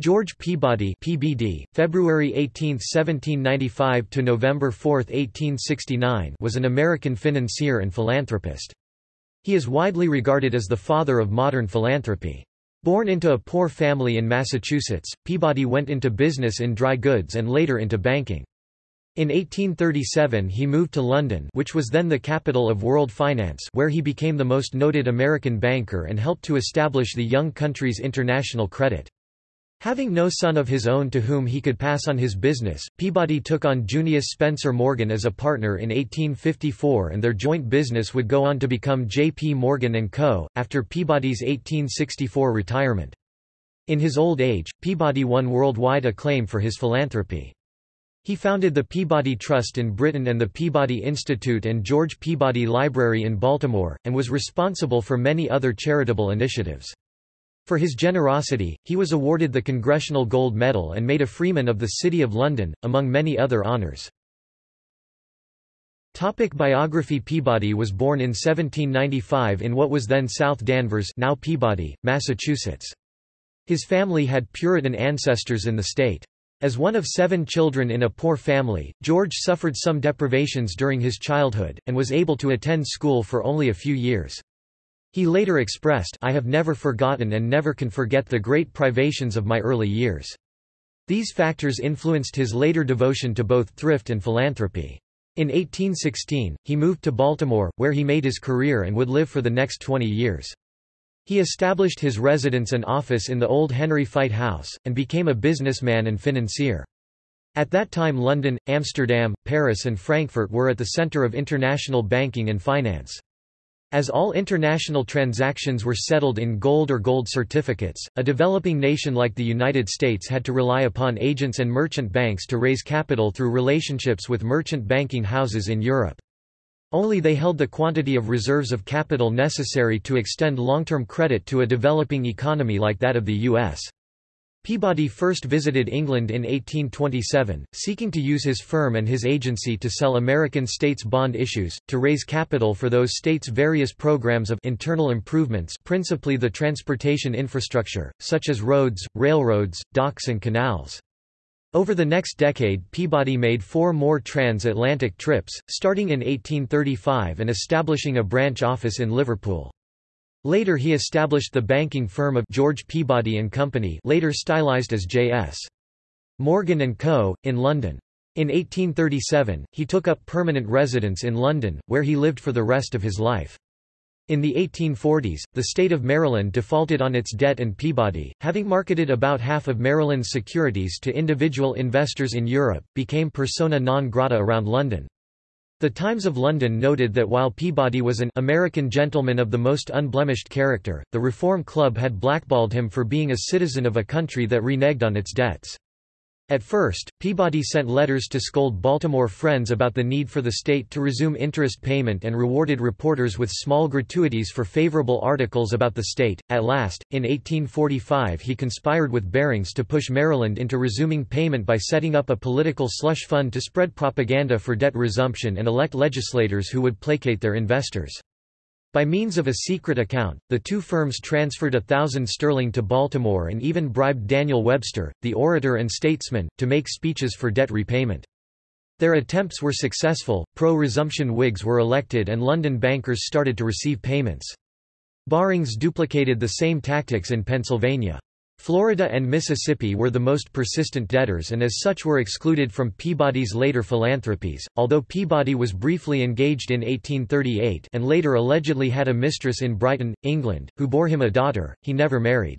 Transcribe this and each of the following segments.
George Peabody (PBD), February 18, 1795 to November 4, 1869, was an American financier and philanthropist. He is widely regarded as the father of modern philanthropy. Born into a poor family in Massachusetts, Peabody went into business in dry goods and later into banking. In 1837 he moved to London which was then the capital of world finance where he became the most noted American banker and helped to establish the young country's international credit. Having no son of his own to whom he could pass on his business, Peabody took on Junius Spencer Morgan as a partner in 1854 and their joint business would go on to become J. P. Morgan & Co., after Peabody's 1864 retirement. In his old age, Peabody won worldwide acclaim for his philanthropy. He founded the Peabody Trust in Britain and the Peabody Institute and George Peabody Library in Baltimore, and was responsible for many other charitable initiatives. For his generosity, he was awarded the Congressional Gold Medal and made a Freeman of the City of London, among many other honours. Topic biography Peabody was born in 1795 in what was then South Danvers now Peabody, Massachusetts. His family had Puritan ancestors in the state. As one of seven children in a poor family, George suffered some deprivations during his childhood, and was able to attend school for only a few years. He later expressed, I have never forgotten and never can forget the great privations of my early years. These factors influenced his later devotion to both thrift and philanthropy. In 1816, he moved to Baltimore, where he made his career and would live for the next 20 years. He established his residence and office in the old Henry Fite House, and became a businessman and financier. At that time London, Amsterdam, Paris and Frankfurt were at the center of international banking and finance. As all international transactions were settled in gold or gold certificates, a developing nation like the United States had to rely upon agents and merchant banks to raise capital through relationships with merchant banking houses in Europe. Only they held the quantity of reserves of capital necessary to extend long-term credit to a developing economy like that of the U.S. Peabody first visited England in 1827, seeking to use his firm and his agency to sell American states bond issues, to raise capital for those states' various programs of internal improvements principally the transportation infrastructure, such as roads, railroads, docks and canals. Over the next decade Peabody made four more transatlantic trips, starting in 1835 and establishing a branch office in Liverpool. Later he established the banking firm of George Peabody & Company later stylized as J.S. Morgan & Co., in London. In 1837, he took up permanent residence in London, where he lived for the rest of his life. In the 1840s, the state of Maryland defaulted on its debt and Peabody, having marketed about half of Maryland's securities to individual investors in Europe, became persona non grata around London. The Times of London noted that while Peabody was an American gentleman of the most unblemished character, the Reform Club had blackballed him for being a citizen of a country that reneged on its debts. At first, Peabody sent letters to scold Baltimore friends about the need for the state to resume interest payment and rewarded reporters with small gratuities for favorable articles about the state. At last, in 1845 he conspired with Barings to push Maryland into resuming payment by setting up a political slush fund to spread propaganda for debt resumption and elect legislators who would placate their investors. By means of a secret account, the two firms transferred a thousand sterling to Baltimore and even bribed Daniel Webster, the orator and statesman, to make speeches for debt repayment. Their attempts were successful, pro-resumption Whigs were elected and London bankers started to receive payments. Barings duplicated the same tactics in Pennsylvania. Florida and Mississippi were the most persistent debtors and as such were excluded from Peabody's later philanthropies, although Peabody was briefly engaged in 1838 and later allegedly had a mistress in Brighton, England, who bore him a daughter, he never married.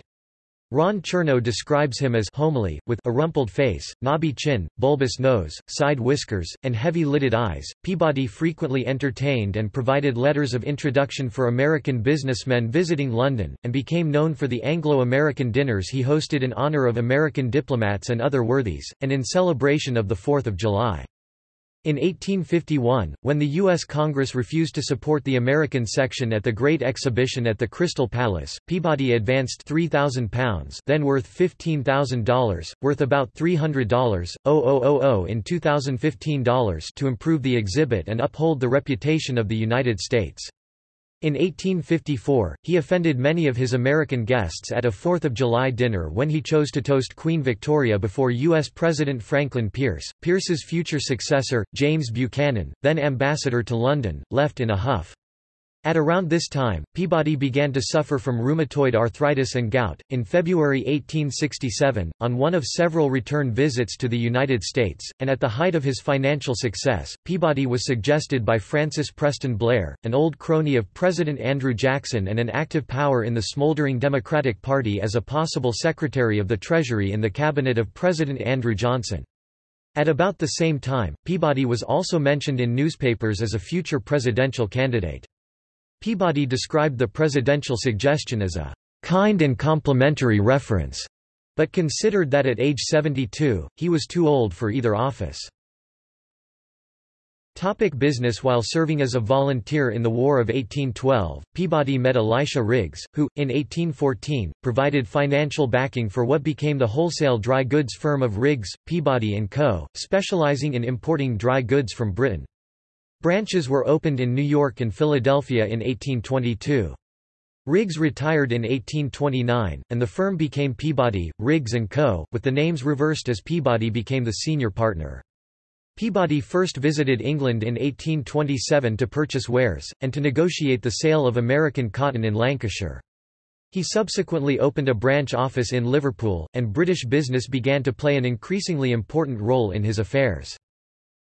Ron Chernow describes him as homely, with a rumpled face, knobby chin, bulbous nose, side whiskers, and heavy-lidded eyes. Peabody frequently entertained and provided letters of introduction for American businessmen visiting London, and became known for the Anglo-American dinners he hosted in honor of American diplomats and other worthies, and in celebration of the 4th of July. In 1851, when the U.S. Congress refused to support the American section at the Great Exhibition at the Crystal Palace, Peabody advanced £3,000 then worth $15,000, worth about $300 in 2015 dollars to improve the exhibit and uphold the reputation of the United States. In 1854, he offended many of his American guests at a Fourth of July dinner when he chose to toast Queen Victoria before U.S. President Franklin Pierce. Pierce's future successor, James Buchanan, then ambassador to London, left in a huff. At around this time, Peabody began to suffer from rheumatoid arthritis and gout. In February 1867, on one of several return visits to the United States, and at the height of his financial success, Peabody was suggested by Francis Preston Blair, an old crony of President Andrew Jackson and an active power in the smoldering Democratic Party as a possible Secretary of the Treasury in the cabinet of President Andrew Johnson. At about the same time, Peabody was also mentioned in newspapers as a future presidential candidate. Peabody described the presidential suggestion as a kind and complimentary reference, but considered that at age 72, he was too old for either office. Topic business While serving as a volunteer in the War of 1812, Peabody met Elisha Riggs, who, in 1814, provided financial backing for what became the wholesale dry goods firm of Riggs, Peabody & Co., specializing in importing dry goods from Britain. Branches were opened in New York and Philadelphia in 1822. Riggs retired in 1829, and the firm became Peabody, Riggs & Co., with the names reversed as Peabody became the senior partner. Peabody first visited England in 1827 to purchase wares, and to negotiate the sale of American cotton in Lancashire. He subsequently opened a branch office in Liverpool, and British business began to play an increasingly important role in his affairs.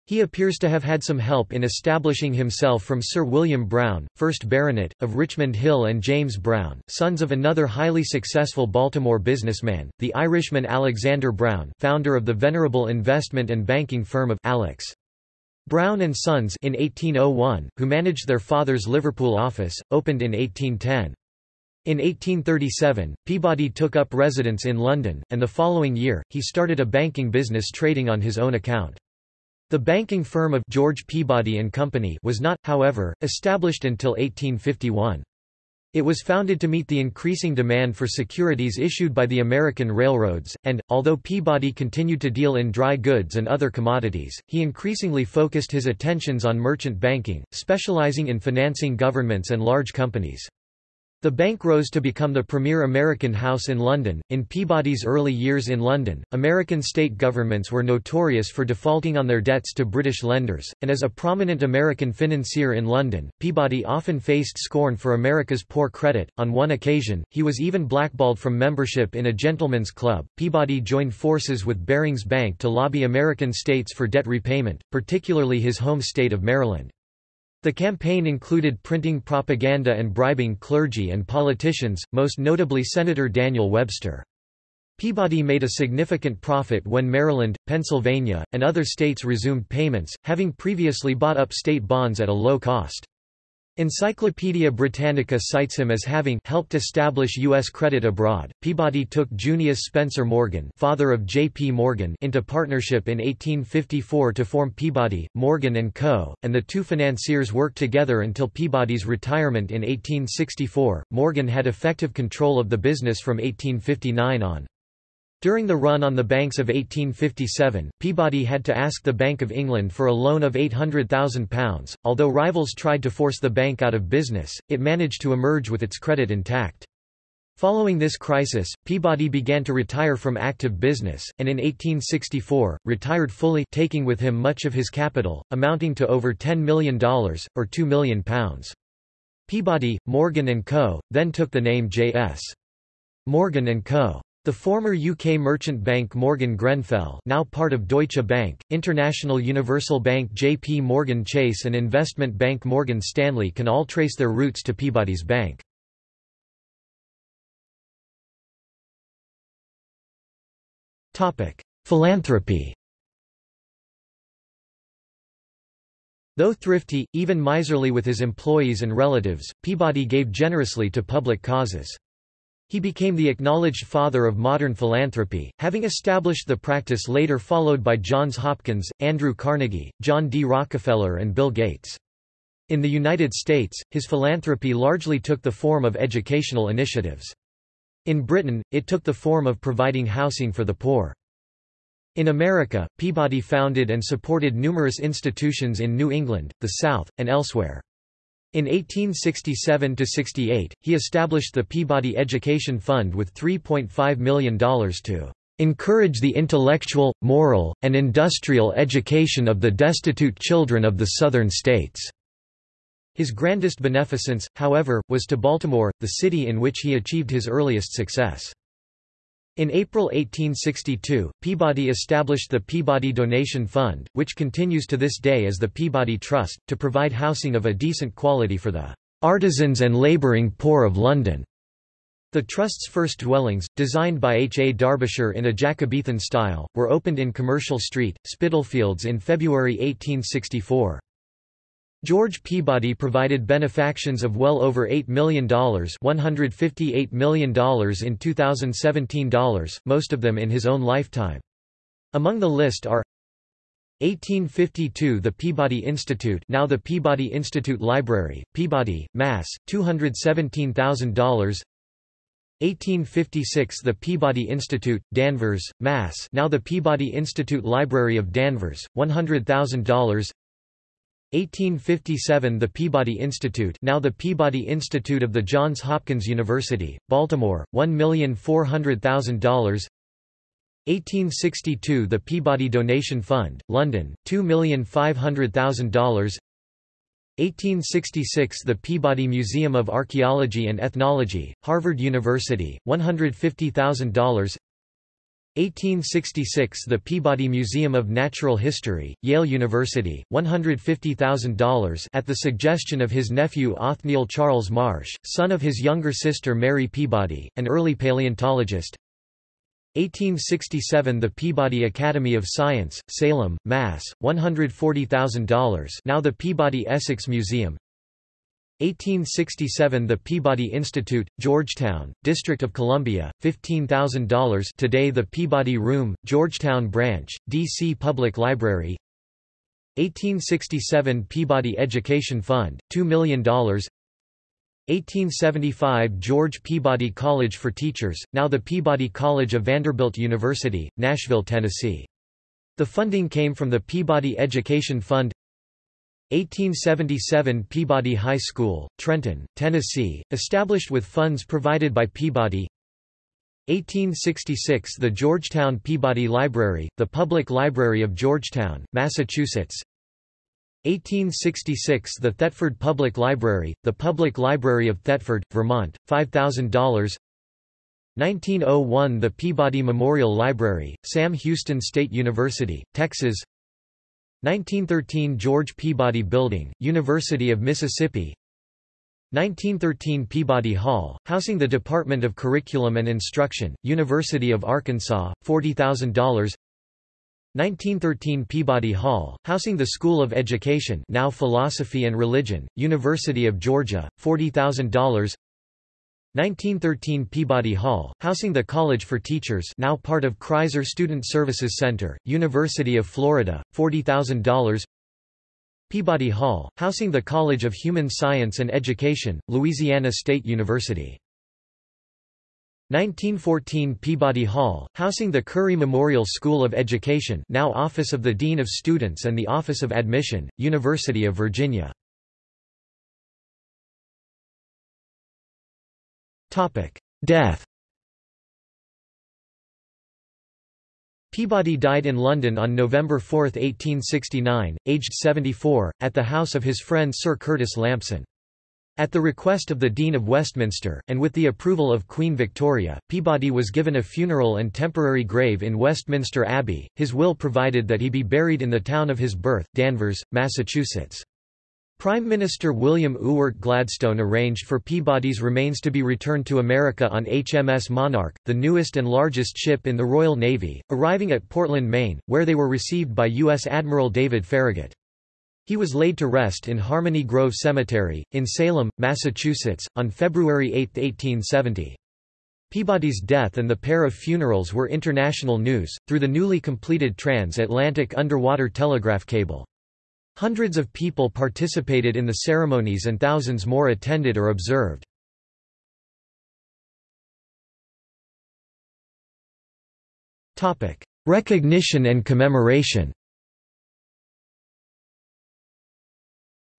He appears to have had some help in establishing himself from Sir William Brown, 1st Baronet, of Richmond Hill and James Brown, sons of another highly successful Baltimore businessman, the Irishman Alexander Brown founder of the venerable investment and banking firm of Alex. Brown and Sons in 1801, who managed their father's Liverpool office, opened in 1810. In 1837, Peabody took up residence in London, and the following year, he started a banking business trading on his own account. The banking firm of George Peabody and Company was not, however, established until 1851. It was founded to meet the increasing demand for securities issued by the American railroads, and, although Peabody continued to deal in dry goods and other commodities, he increasingly focused his attentions on merchant banking, specializing in financing governments and large companies. The bank rose to become the premier American house in London. In Peabody's early years in London, American state governments were notorious for defaulting on their debts to British lenders, and as a prominent American financier in London, Peabody often faced scorn for America's poor credit. On one occasion, he was even blackballed from membership in a gentleman's club. Peabody joined forces with Barings Bank to lobby American states for debt repayment, particularly his home state of Maryland. The campaign included printing propaganda and bribing clergy and politicians, most notably Senator Daniel Webster. Peabody made a significant profit when Maryland, Pennsylvania, and other states resumed payments, having previously bought up state bonds at a low cost. Encyclopaedia Britannica cites him as having helped establish U.S. credit abroad. Peabody took Junius Spencer Morgan, father of J. P. Morgan, into partnership in 1854 to form Peabody, Morgan and Co., and the two financiers worked together until Peabody's retirement in 1864. Morgan had effective control of the business from 1859 on. During the run on the banks of 1857, Peabody had to ask the Bank of England for a loan of £800,000. Although rivals tried to force the bank out of business, it managed to emerge with its credit intact. Following this crisis, Peabody began to retire from active business, and in 1864, retired fully taking with him much of his capital, amounting to over $10 million, or £2 million. Peabody, Morgan & Co., then took the name J.S. Morgan & Co. The former UK merchant bank Morgan Grenfell now part of Deutsche Bank, International Universal Bank JP Morgan Chase and investment bank Morgan Stanley can all trace their roots to Peabody's bank. Philanthropy Though thrifty, even miserly with his employees and relatives, Peabody gave generously to public causes. He became the acknowledged father of modern philanthropy, having established the practice later followed by Johns Hopkins, Andrew Carnegie, John D. Rockefeller and Bill Gates. In the United States, his philanthropy largely took the form of educational initiatives. In Britain, it took the form of providing housing for the poor. In America, Peabody founded and supported numerous institutions in New England, the South, and elsewhere. In 1867–68, he established the Peabody Education Fund with $3.5 million to "...encourage the intellectual, moral, and industrial education of the destitute children of the Southern states." His grandest beneficence, however, was to Baltimore, the city in which he achieved his earliest success. In April 1862, Peabody established the Peabody Donation Fund, which continues to this day as the Peabody Trust, to provide housing of a decent quality for the "...artisans and labouring poor of London." The Trust's first dwellings, designed by H. A. Darbishire in a Jacobean style, were opened in Commercial Street, Spitalfields in February 1864. George Peabody provided benefactions of well over $8 million $158 million in 2017 dollars, most of them in his own lifetime. Among the list are 1852 The Peabody Institute now the Peabody Institute Library, Peabody, Mass., $217,000 1856 The Peabody Institute, Danvers, Mass. now the Peabody Institute Library of Danvers, $100,000 1857 The Peabody Institute now the Peabody Institute of the Johns Hopkins University, Baltimore, $1,400,000 1862 The Peabody Donation Fund, London, $2,500,000 1866 The Peabody Museum of Archaeology and Ethnology, Harvard University, $150,000 1866 The Peabody Museum of Natural History, Yale University, $150,000 at the suggestion of his nephew Othniel Charles Marsh, son of his younger sister Mary Peabody, an early paleontologist 1867 The Peabody Academy of Science, Salem, Mass., $140,000 now the Peabody Essex Museum 1867 The Peabody Institute, Georgetown, District of Columbia, $15,000 today the Peabody Room, Georgetown Branch, D.C. Public Library 1867 Peabody Education Fund, $2 million 1875 George Peabody College for Teachers, now the Peabody College of Vanderbilt University, Nashville, Tennessee. The funding came from the Peabody Education Fund 1877 Peabody High School, Trenton, Tennessee, established with funds provided by Peabody. 1866 The Georgetown Peabody Library, the Public Library of Georgetown, Massachusetts. 1866 The Thetford Public Library, the Public Library of Thetford, Vermont, $5,000 1901 The Peabody Memorial Library, Sam Houston State University, Texas 1913 George Peabody Building, University of Mississippi. 1913 Peabody Hall, housing the Department of Curriculum and Instruction, University of Arkansas, $40,000 1913 Peabody Hall, housing the School of Education now Philosophy and Religion, University of Georgia, $40,000 1913 Peabody Hall, housing the College for Teachers now part of Criser Student Services Center, University of Florida, $40,000 Peabody Hall, housing the College of Human Science and Education, Louisiana State University. 1914 Peabody Hall, housing the Curry Memorial School of Education now Office of the Dean of Students and the Office of Admission, University of Virginia. Death Peabody died in London on November 4, 1869, aged 74, at the house of his friend Sir Curtis Lampson. At the request of the Dean of Westminster, and with the approval of Queen Victoria, Peabody was given a funeral and temporary grave in Westminster Abbey. His will provided that he be buried in the town of his birth, Danvers, Massachusetts. Prime Minister William Ewart Gladstone arranged for Peabody's remains to be returned to America on HMS Monarch, the newest and largest ship in the Royal Navy, arriving at Portland, Maine, where they were received by U.S. Admiral David Farragut. He was laid to rest in Harmony Grove Cemetery, in Salem, Massachusetts, on February 8, 1870. Peabody's death and the pair of funerals were international news, through the newly completed trans-Atlantic underwater telegraph cable. Hundreds of people participated in the ceremonies and thousands more attended or observed. Recognition and commemoration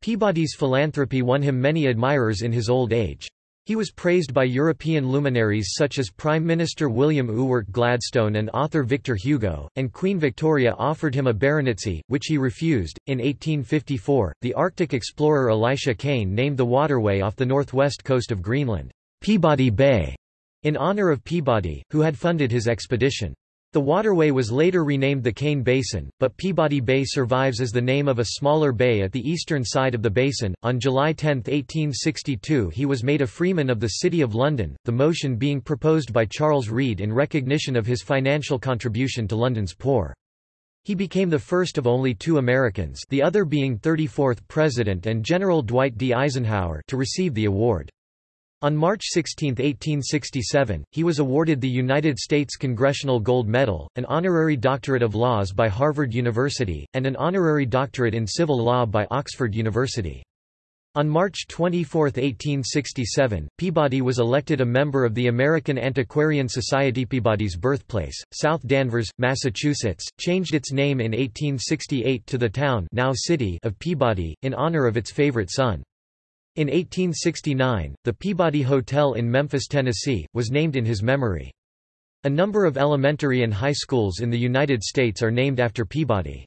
Peabody's philanthropy won him many admirers in his old age. He was praised by European luminaries such as Prime Minister William Ewart Gladstone and author Victor Hugo, and Queen Victoria offered him a baronetcy, which he refused. In 1854, the Arctic explorer Elisha Kane named the waterway off the northwest coast of Greenland, Peabody Bay, in honor of Peabody, who had funded his expedition. The waterway was later renamed the Kane Basin, but Peabody Bay survives as the name of a smaller bay at the eastern side of the basin. On July 10, 1862, he was made a freeman of the City of London, the motion being proposed by Charles Reade in recognition of his financial contribution to London's poor. He became the first of only two Americans, the other being 34th President and General Dwight D. Eisenhower, to receive the award. On March 16, 1867, he was awarded the United States Congressional Gold Medal, an honorary doctorate of laws by Harvard University, and an honorary doctorate in civil law by Oxford University. On March 24, 1867, Peabody was elected a member of the American Antiquarian Society. Peabody's birthplace, South Danvers, Massachusetts, changed its name in 1868 to the town now city of Peabody, in honor of its favorite son. In 1869, the Peabody Hotel in Memphis, Tennessee, was named in his memory. A number of elementary and high schools in the United States are named after Peabody.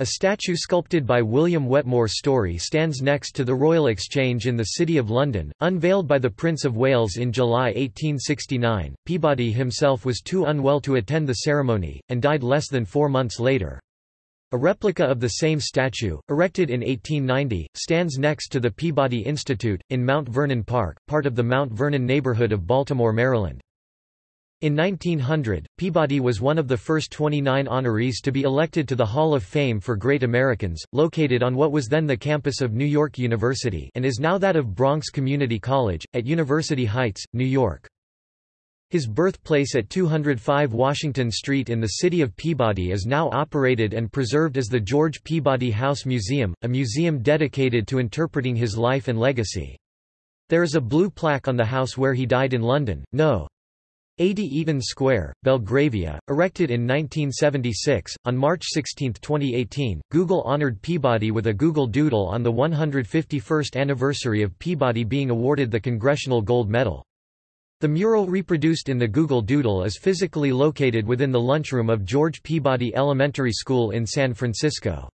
A statue sculpted by William Wetmore Story stands next to the Royal Exchange in the City of London, unveiled by the Prince of Wales in July 1869. Peabody himself was too unwell to attend the ceremony, and died less than four months later. A replica of the same statue, erected in 1890, stands next to the Peabody Institute, in Mount Vernon Park, part of the Mount Vernon neighborhood of Baltimore, Maryland. In 1900, Peabody was one of the first 29 honorees to be elected to the Hall of Fame for Great Americans, located on what was then the campus of New York University and is now that of Bronx Community College, at University Heights, New York. His birthplace at 205 Washington Street in the city of Peabody is now operated and preserved as the George Peabody House Museum, a museum dedicated to interpreting his life and legacy. There is a blue plaque on the house where he died in London, no. 80 Eaton Square, Belgravia, erected in 1976. On March 16, 2018, Google honored Peabody with a Google Doodle on the 151st anniversary of Peabody being awarded the Congressional Gold Medal. The mural reproduced in the Google Doodle is physically located within the lunchroom of George Peabody Elementary School in San Francisco.